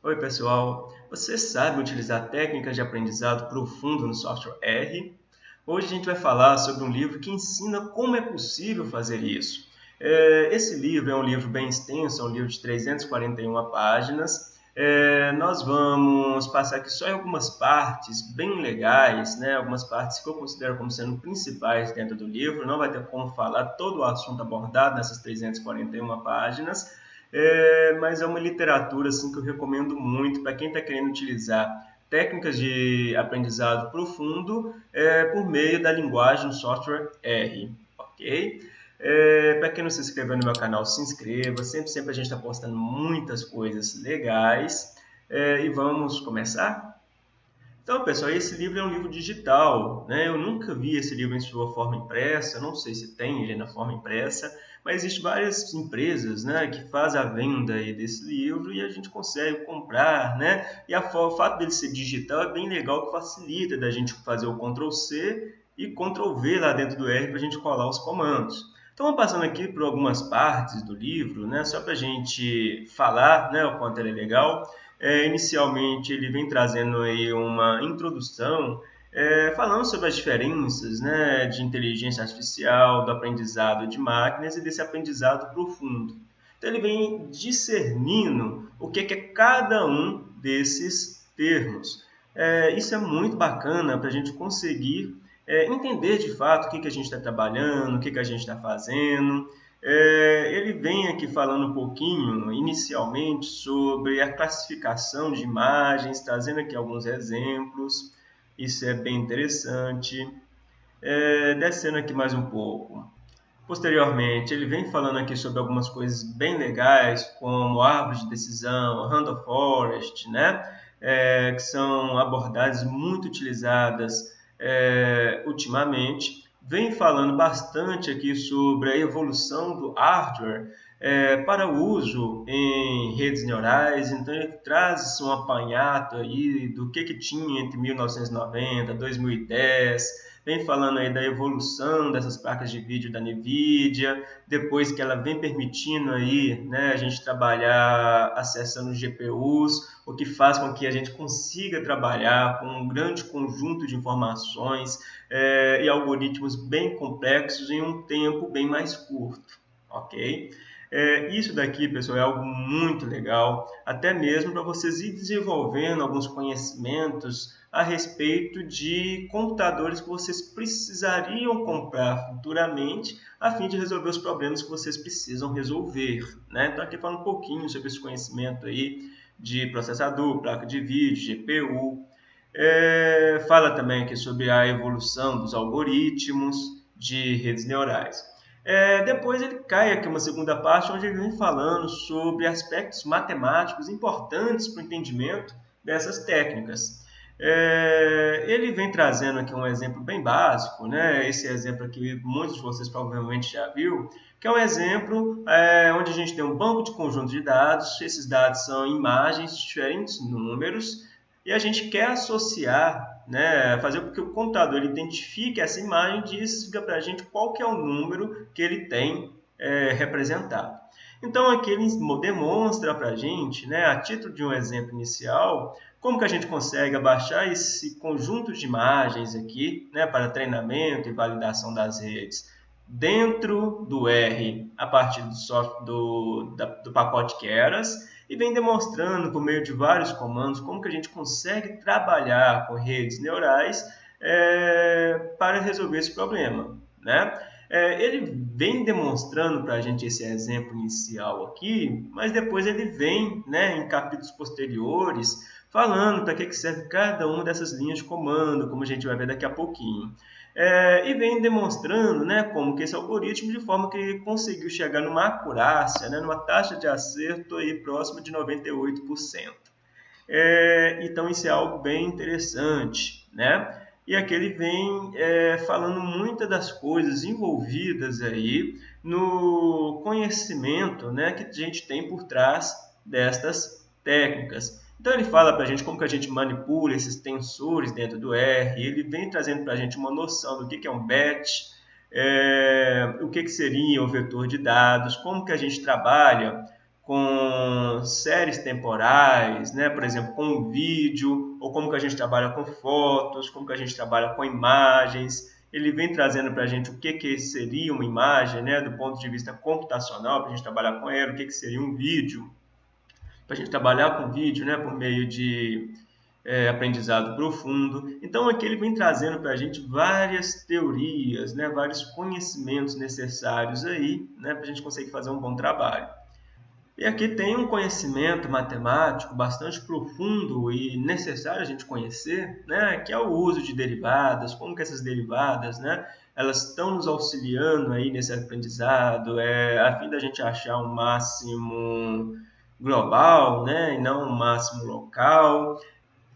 Oi pessoal, você sabe utilizar técnicas de aprendizado profundo no software R? Hoje a gente vai falar sobre um livro que ensina como é possível fazer isso. É, esse livro é um livro bem extenso, é um livro de 341 páginas. É, nós vamos passar aqui só em algumas partes bem legais, né? algumas partes que eu considero como sendo principais dentro do livro. Não vai ter como falar todo o assunto abordado nessas 341 páginas, é, mas é uma literatura assim, que eu recomendo muito para quem está querendo utilizar técnicas de aprendizado profundo é, por meio da linguagem software R. ok? É, para quem não se inscreveu no meu canal, se inscreva. Sempre, sempre a gente está postando muitas coisas legais. É, e vamos começar? Então, pessoal, esse livro é um livro digital. Né? Eu nunca vi esse livro em sua forma impressa. Não sei se tem ele na forma impressa. Mas existem várias empresas né, que fazem a venda aí desse livro e a gente consegue comprar. Né? E a, o fato dele ser digital é bem legal que facilita da gente fazer o Ctrl+C e Ctrl+V lá dentro do R para a gente colar os comandos. Então, passando aqui por algumas partes do livro, né, só para a gente falar né, o quanto ele é legal. É, inicialmente, ele vem trazendo aí uma introdução é, falando sobre as diferenças né, de inteligência artificial, do aprendizado de máquinas e desse aprendizado profundo. Então, ele vem discernindo o que é cada um desses termos. É, isso é muito bacana para a gente conseguir é, entender de fato o que, que a gente está trabalhando, o que, que a gente está fazendo. É, ele vem aqui falando um pouquinho, inicialmente, sobre a classificação de imagens, trazendo aqui alguns exemplos. Isso é bem interessante. É, descendo aqui mais um pouco. Posteriormente, ele vem falando aqui sobre algumas coisas bem legais, como árvore de decisão, Randall Forest, né? É, que são abordagens muito utilizadas é, ultimamente, vem falando bastante aqui sobre a evolução do hardware é, para uso em redes neurais, então ele traz um apanhado aí do que, que tinha entre 1990 e 2010, vem falando aí da evolução dessas placas de vídeo da NVIDIA, depois que ela vem permitindo aí, né, a gente trabalhar acessando GPUs, o que faz com que a gente consiga trabalhar com um grande conjunto de informações é, e algoritmos bem complexos em um tempo bem mais curto, ok? É, isso daqui, pessoal, é algo muito legal, até mesmo para vocês ir desenvolvendo alguns conhecimentos a respeito de computadores que vocês precisariam comprar futuramente a fim de resolver os problemas que vocês precisam resolver. Né? Então, aqui falando um pouquinho sobre esse conhecimento aí de processador, placa de vídeo, GPU. É, fala também aqui sobre a evolução dos algoritmos de redes neurais. É, depois ele cai aqui uma segunda parte onde ele vem falando sobre aspectos matemáticos importantes para o entendimento dessas técnicas. É, ele vem trazendo aqui um exemplo bem básico, né? esse exemplo aqui muitos de vocês provavelmente já viu, que é um exemplo é, onde a gente tem um banco de conjunto de dados, esses dados são imagens diferentes números, e a gente quer associar né, fazer com que o computador identifique essa imagem e diga para a gente qual que é o número que ele tem é, representado. Então aqui ele demonstra para a gente, né, a título de um exemplo inicial, como que a gente consegue abaixar esse conjunto de imagens aqui né, para treinamento e validação das redes dentro do R a partir do, software, do, da, do pacote Keras e vem demonstrando por meio de vários comandos como que a gente consegue trabalhar com redes neurais é, para resolver esse problema. Né? É, ele vem demonstrando para a gente esse exemplo inicial aqui, mas depois ele vem né, em capítulos posteriores falando para que serve cada uma dessas linhas de comando, como a gente vai ver daqui a pouquinho. É, e vem demonstrando né, como que esse algoritmo, de forma que ele conseguiu chegar numa acurácia, né, numa taxa de acerto aí próxima de 98%. É, então, isso é algo bem interessante. Né? E aqui ele vem é, falando muitas das coisas envolvidas aí no conhecimento né, que a gente tem por trás destas técnicas. Então ele fala para a gente como que a gente manipula esses tensores dentro do R, ele vem trazendo para a gente uma noção do que, que é um batch, é, o que, que seria um vetor de dados, como que a gente trabalha com séries temporais, né? por exemplo, com vídeo, ou como que a gente trabalha com fotos, como que a gente trabalha com imagens. Ele vem trazendo para a gente o que, que seria uma imagem, né? do ponto de vista computacional, para a gente trabalhar com ela, o que, que seria um vídeo, para a gente trabalhar com vídeo né? por meio de é, aprendizado profundo. Então aqui ele vem trazendo para a gente várias teorias, né? vários conhecimentos necessários aí né? para a gente conseguir fazer um bom trabalho. E aqui tem um conhecimento matemático bastante profundo e necessário a gente conhecer, né, que é o uso de derivadas, como que essas derivadas, né, elas estão nos auxiliando aí nesse aprendizado, é, a fim da gente achar um máximo global, né, e não um máximo local.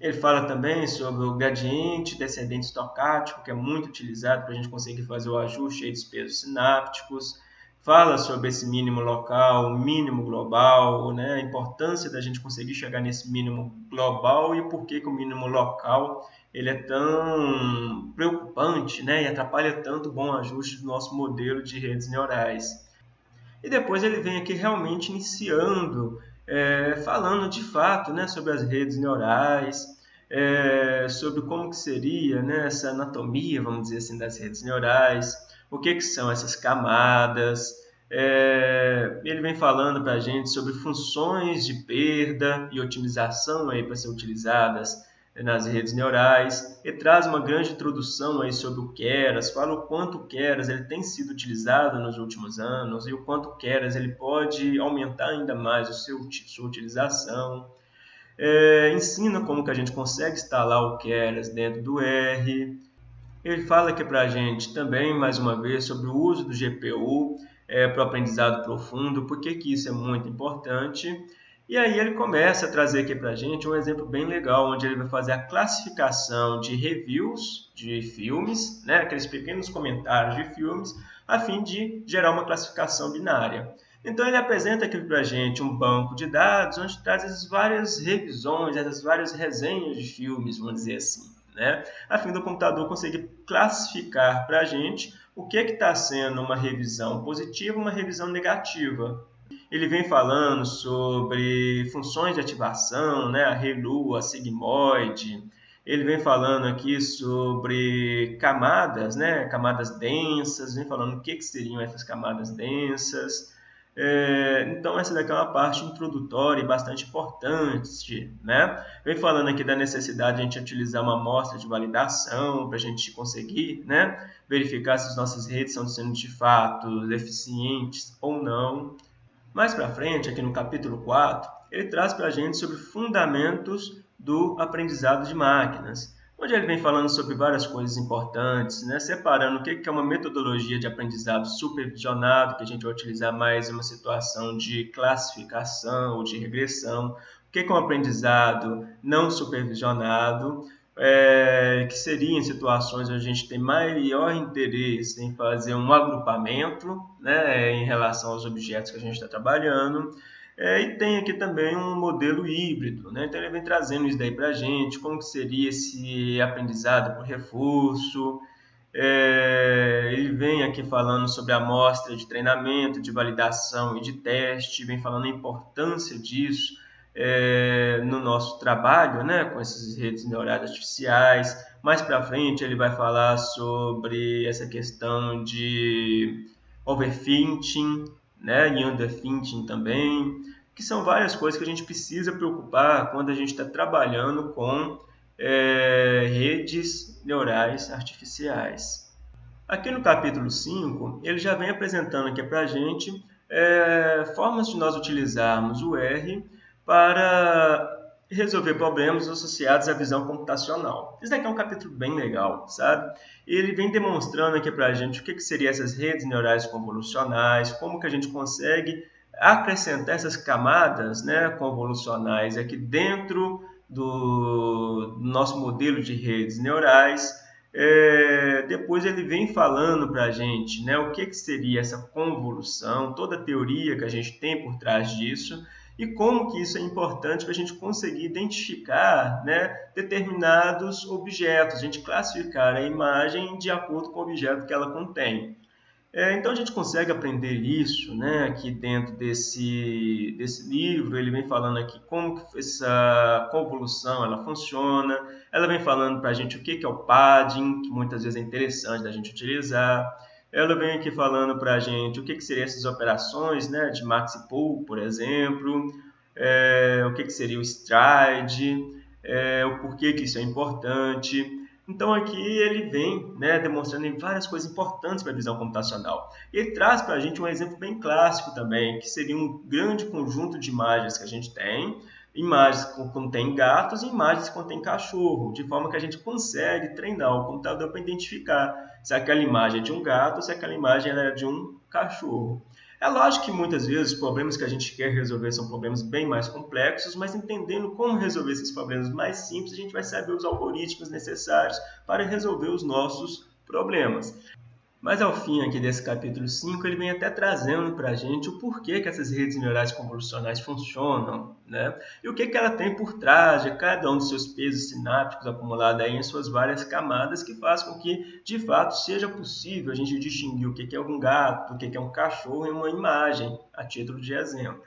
Ele fala também sobre o gradiente descendente estocástico, que é muito utilizado para a gente conseguir fazer o ajuste dos pesos sinápticos fala sobre esse mínimo local, mínimo global, né? a importância da gente conseguir chegar nesse mínimo global e por que, que o mínimo local ele é tão preocupante né? e atrapalha tanto o bom ajuste do nosso modelo de redes neurais. E depois ele vem aqui realmente iniciando, é, falando de fato né, sobre as redes neurais, é, sobre como que seria né, essa anatomia, vamos dizer assim, das redes neurais, o que, que são essas camadas. É, ele vem falando para a gente sobre funções de perda e otimização para ser utilizadas nas redes neurais. Ele traz uma grande introdução aí sobre o Keras, fala o quanto o Keras ele tem sido utilizado nos últimos anos e o quanto o Keras ele pode aumentar ainda mais o seu, sua utilização. É, ensina como que a gente consegue instalar o Keras dentro do R. Ele fala aqui para a gente também, mais uma vez, sobre o uso do GPU é, para o aprendizado profundo, por que isso é muito importante. E aí ele começa a trazer aqui para a gente um exemplo bem legal, onde ele vai fazer a classificação de reviews de filmes, né, aqueles pequenos comentários de filmes, a fim de gerar uma classificação binária. Então ele apresenta aqui para a gente um banco de dados onde traz essas várias revisões, essas várias resenhas de filmes, vamos dizer assim né? a fim do computador conseguir classificar para a gente o que está sendo uma revisão positiva uma revisão negativa. Ele vem falando sobre funções de ativação, né? a ReLU, a sigmoide. Ele vem falando aqui sobre camadas, né? camadas densas, vem falando o que, que seriam essas camadas densas. É, então, essa daqui é uma parte introdutória e bastante importante. Né? Vem falando aqui da necessidade de a gente utilizar uma amostra de validação para a gente conseguir né, verificar se as nossas redes estão sendo de fato eficientes ou não. Mais para frente, aqui no capítulo 4, ele traz para a gente sobre fundamentos do aprendizado de máquinas onde ele vem falando sobre várias coisas importantes, né? separando o que é uma metodologia de aprendizado supervisionado, que a gente vai utilizar mais em uma situação de classificação ou de regressão, o que é um aprendizado não supervisionado, é, que seria em situações onde a gente tem maior interesse em fazer um agrupamento né, em relação aos objetos que a gente está trabalhando, é, e tem aqui também um modelo híbrido, né? então ele vem trazendo isso daí para a gente, como que seria esse aprendizado por reforço, é, ele vem aqui falando sobre a amostra de treinamento, de validação e de teste, vem falando a importância disso é, no nosso trabalho né, com essas redes neurais artificiais. Mais para frente ele vai falar sobre essa questão de overfitting, né, e underfitting também, que são várias coisas que a gente precisa preocupar quando a gente está trabalhando com é, redes neurais artificiais. Aqui no capítulo 5, ele já vem apresentando aqui para a gente é, formas de nós utilizarmos o R para resolver problemas associados à visão computacional. Isso daqui é um capítulo bem legal, sabe? Ele vem demonstrando aqui para a gente o que, que seriam essas redes neurais convolucionais, como que a gente consegue acrescentar essas camadas né, convolucionais aqui dentro do nosso modelo de redes neurais. É, depois ele vem falando para a gente né, o que, que seria essa convolução, toda a teoria que a gente tem por trás disso e como que isso é importante para a gente conseguir identificar né, determinados objetos, a gente classificar a imagem de acordo com o objeto que ela contém. É, então a gente consegue aprender isso né, aqui dentro desse, desse livro. Ele vem falando aqui como que essa convolução ela funciona. Ela vem falando para a gente o que, que é o padding, que muitas vezes é interessante da gente utilizar. Ela vem aqui falando para a gente o que, que seriam essas operações né, de max e pull, por exemplo. É, o que, que seria o stride, é, o porquê que isso é importante. Então aqui ele vem né, demonstrando várias coisas importantes para a visão computacional. Ele traz para a gente um exemplo bem clássico também, que seria um grande conjunto de imagens que a gente tem, imagens que contêm gatos e imagens que contêm cachorro, de forma que a gente consegue treinar o computador para identificar se aquela imagem é de um gato ou se aquela imagem é de um cachorro. É lógico que muitas vezes os problemas que a gente quer resolver são problemas bem mais complexos, mas entendendo como resolver esses problemas mais simples, a gente vai saber os algoritmos necessários para resolver os nossos problemas. Mas ao fim aqui desse capítulo 5, ele vem até trazendo para a gente o porquê que essas redes neurais convolucionais funcionam, né? E o que, que ela tem por trás de cada um dos seus pesos sinápticos acumulados aí em suas várias camadas que faz com que, de fato, seja possível a gente distinguir o que, que é um gato, o que, que é um cachorro em uma imagem, a título de exemplo.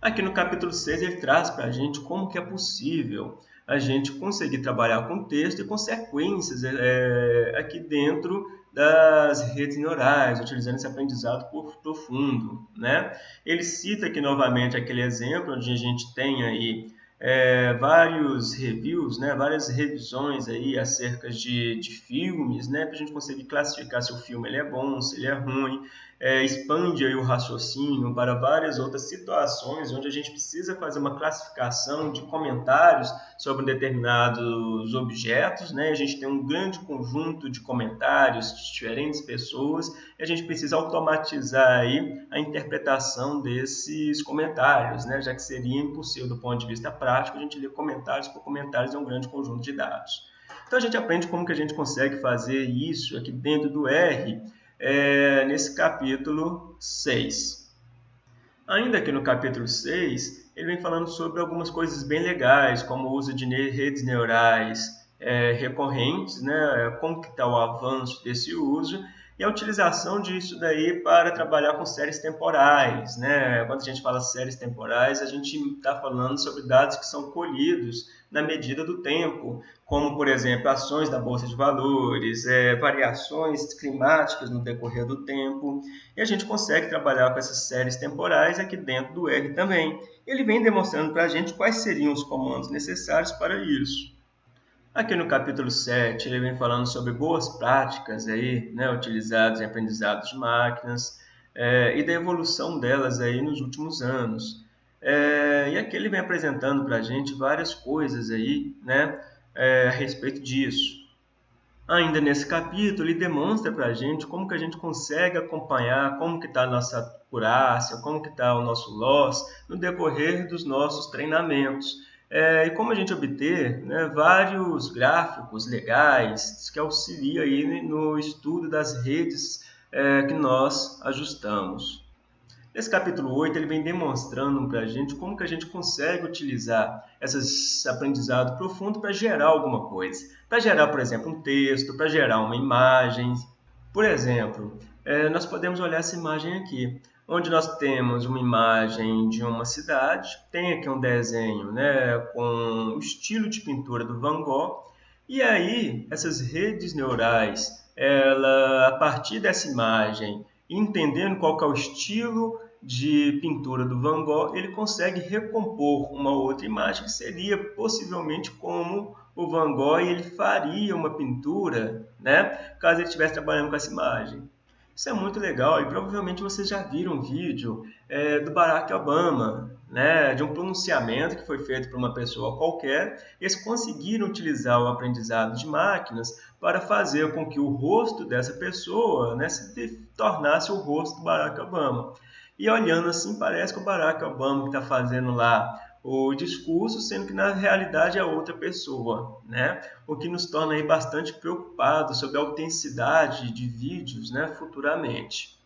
Aqui no capítulo 6 ele traz para a gente como que é possível a gente conseguir trabalhar com texto e com sequências é, aqui dentro das redes neurais, utilizando esse aprendizado profundo. Né? Ele cita aqui novamente aquele exemplo onde a gente tem aí é, vários reviews, né, várias revisões aí acerca de, de filmes, né, para a gente conseguir classificar se o filme ele é bom, se ele é ruim, é, expande o raciocínio para várias outras situações onde a gente precisa fazer uma classificação de comentários sobre determinados objetos, né, a gente tem um grande conjunto de comentários de diferentes pessoas e a gente precisa automatizar aí a interpretação desses comentários, né, já que seria impossível do ponto de vista prático a gente lê comentários por comentários é um grande conjunto de dados. Então a gente aprende como que a gente consegue fazer isso aqui dentro do R, é, nesse capítulo 6. Ainda aqui no capítulo 6, ele vem falando sobre algumas coisas bem legais, como o uso de redes neurais é, recorrentes, né, como que está o avanço desse uso, e a utilização disso daí para trabalhar com séries temporais. Né? Quando a gente fala séries temporais, a gente está falando sobre dados que são colhidos na medida do tempo, como, por exemplo, ações da Bolsa de Valores, é, variações climáticas no decorrer do tempo, e a gente consegue trabalhar com essas séries temporais aqui dentro do R também. Ele vem demonstrando para a gente quais seriam os comandos necessários para isso. Aqui no capítulo 7, ele vem falando sobre boas práticas aí, né, utilizadas em aprendizados de máquinas é, e da evolução delas aí nos últimos anos. É, e aqui ele vem apresentando para a gente várias coisas aí, né, é, a respeito disso. Ainda nesse capítulo, ele demonstra para a gente como que a gente consegue acompanhar como que está a nossa acurácia, como que está o nosso loss no decorrer dos nossos treinamentos. É, e como a gente obter né, vários gráficos legais que auxiliam aí no estudo das redes é, que nós ajustamos. Nesse capítulo 8, ele vem demonstrando para a gente como que a gente consegue utilizar esse aprendizado profundo para gerar alguma coisa. Para gerar, por exemplo, um texto, para gerar uma imagem. Por exemplo, é, nós podemos olhar essa imagem aqui onde nós temos uma imagem de uma cidade, tem aqui um desenho né, com o estilo de pintura do Van Gogh, e aí essas redes neurais, ela, a partir dessa imagem, entendendo qual é o estilo de pintura do Van Gogh, ele consegue recompor uma outra imagem que seria possivelmente como o Van Gogh ele faria uma pintura, né, caso ele estivesse trabalhando com essa imagem. Isso é muito legal e provavelmente vocês já viram um vídeo é, do Barack Obama, né, de um pronunciamento que foi feito por uma pessoa qualquer. Eles conseguiram utilizar o aprendizado de máquinas para fazer com que o rosto dessa pessoa né, se tornasse o rosto do Barack Obama. E olhando assim, parece que o Barack Obama que está fazendo lá o discurso, sendo que na realidade é outra pessoa, né? O que nos torna aí bastante preocupados sobre a autenticidade de vídeos, né, futuramente.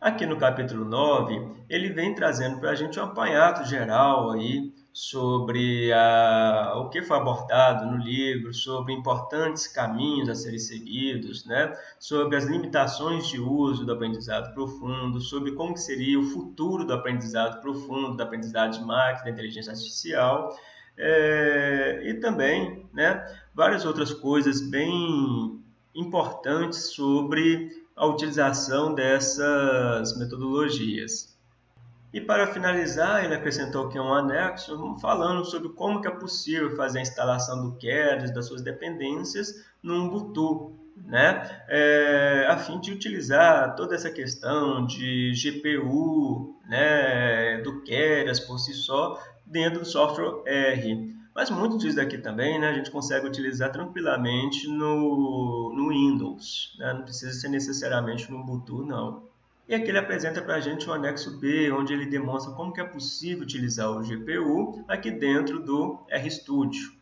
Aqui no capítulo 9, ele vem trazendo para a gente um apanhado geral aí sobre a, o que foi abordado no livro, sobre importantes caminhos a serem seguidos, né? sobre as limitações de uso do aprendizado profundo, sobre como seria o futuro do aprendizado profundo, da aprendizagem de máquina, da inteligência artificial, é, e também né, várias outras coisas bem importantes sobre a utilização dessas metodologias. E para finalizar, ele acrescentou aqui um anexo falando sobre como que é possível fazer a instalação do Keras, das suas dependências, no Ubuntu, né? É, a fim de utilizar toda essa questão de GPU, né, do Keras por si só, dentro do software R. Mas muito disso daqui também né, a gente consegue utilizar tranquilamente no, no Windows. Né? Não precisa ser necessariamente no Ubuntu, não. E aqui ele apresenta para a gente o anexo B, onde ele demonstra como que é possível utilizar o GPU aqui dentro do RStudio.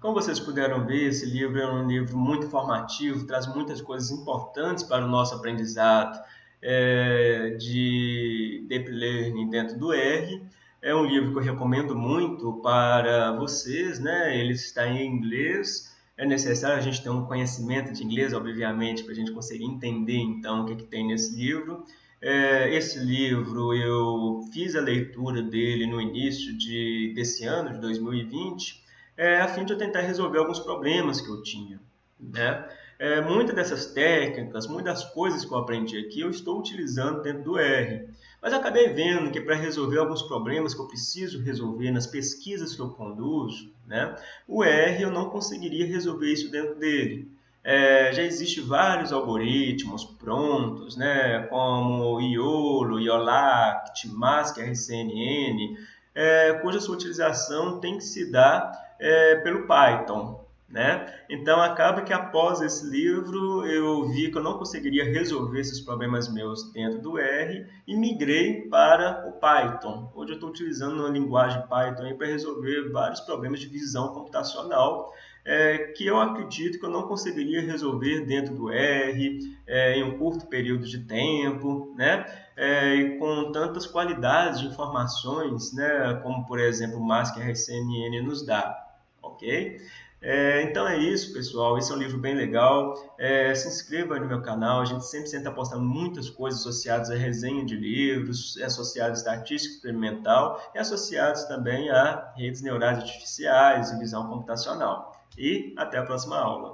Como vocês puderam ver, esse livro é um livro muito formativo, traz muitas coisas importantes para o nosso aprendizado é, de Deep Learning dentro do R. É um livro que eu recomendo muito para vocês, né? ele está em inglês, é necessário a gente ter um conhecimento de inglês, obviamente, para a gente conseguir entender então o que, que tem nesse livro. É, esse livro eu fiz a leitura dele no início de, desse ano, de 2020, é, a fim de eu tentar resolver alguns problemas que eu tinha. Né? É, muitas dessas técnicas, muitas coisas que eu aprendi aqui, eu estou utilizando dentro do R. Mas acabei vendo que para resolver alguns problemas que eu preciso resolver nas pesquisas que eu conduzo, né, o R eu não conseguiria resolver isso dentro dele. É, já existem vários algoritmos prontos, né, como IOLO, IOLACT, MASC, RCNN, é, cuja sua utilização tem que se dar é, pelo Python. Né? Então acaba que após esse livro eu vi que eu não conseguiria resolver esses problemas meus dentro do R e migrei para o Python. Hoje eu estou utilizando a linguagem Python para resolver vários problemas de visão computacional é, que eu acredito que eu não conseguiria resolver dentro do R é, em um curto período de tempo, né? É, e com tantas qualidades de informações, né? como por exemplo o MASC RCNN nos dá, ok? É, então é isso, pessoal. Esse é um livro bem legal. É, se inscreva no meu canal. A gente sempre está postando muitas coisas associadas à resenha de livros, associadas à estatística experimental e associadas também a redes neurais artificiais e visão computacional. E até a próxima aula.